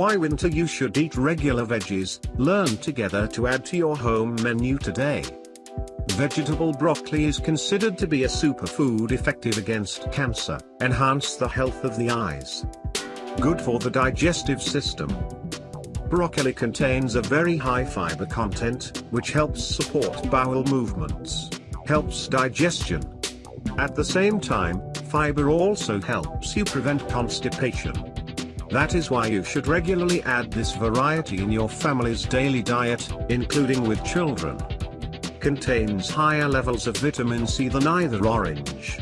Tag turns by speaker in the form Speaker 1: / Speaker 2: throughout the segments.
Speaker 1: Why winter you should eat regular veggies, learn together to add to your home menu today. Vegetable broccoli is considered to be a superfood effective against cancer, enhance the health of the eyes. Good for the digestive system. Broccoli contains a very high fiber content, which helps support bowel movements, helps digestion. At the same time, fiber also helps you prevent constipation. That is why you should regularly add this variety in your family's daily diet, including with children contains higher levels of vitamin C than either orange.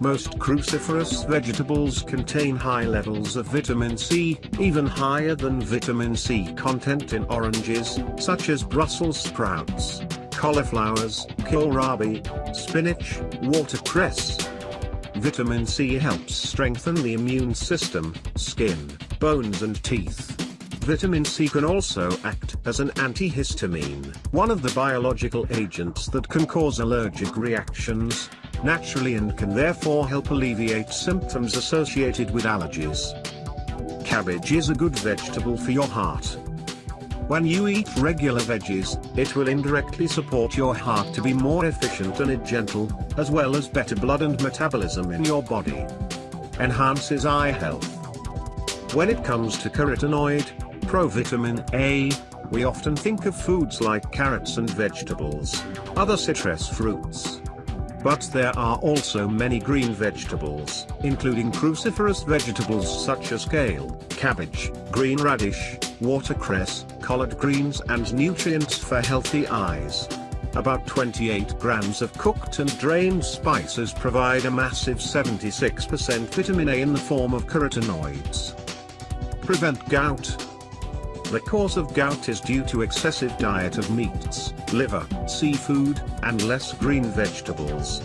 Speaker 1: Most cruciferous vegetables contain high levels of vitamin C, even higher than vitamin C content in oranges, such as Brussels sprouts, cauliflowers, kohlrabi, spinach, watercress. Vitamin C helps strengthen the immune system, skin, bones and teeth. Vitamin C can also act as an antihistamine, one of the biological agents that can cause allergic reactions, naturally and can therefore help alleviate symptoms associated with allergies. Cabbage is a good vegetable for your heart. When you eat regular veggies, it will indirectly support your heart to be more efficient and gentle, as well as better blood and metabolism in your body. Enhances eye health. When it comes to carotenoid, provitamin A, we often think of foods like carrots and vegetables, other citrus fruits. But there are also many green vegetables, including cruciferous vegetables such as kale, cabbage, green radish, watercress, collard greens and nutrients for healthy eyes. About 28 grams of cooked and drained spices provide a massive 76% vitamin A in the form of carotenoids. Prevent gout, the cause of gout is due to excessive diet of meats, liver, seafood, and less green vegetables.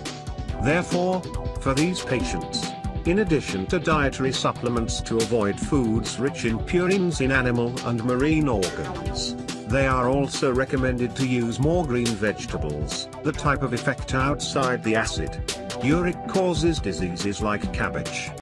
Speaker 1: Therefore, for these patients, in addition to dietary supplements to avoid foods rich in purines in animal and marine organs, they are also recommended to use more green vegetables. The type of effect outside the acid uric causes diseases like cabbage,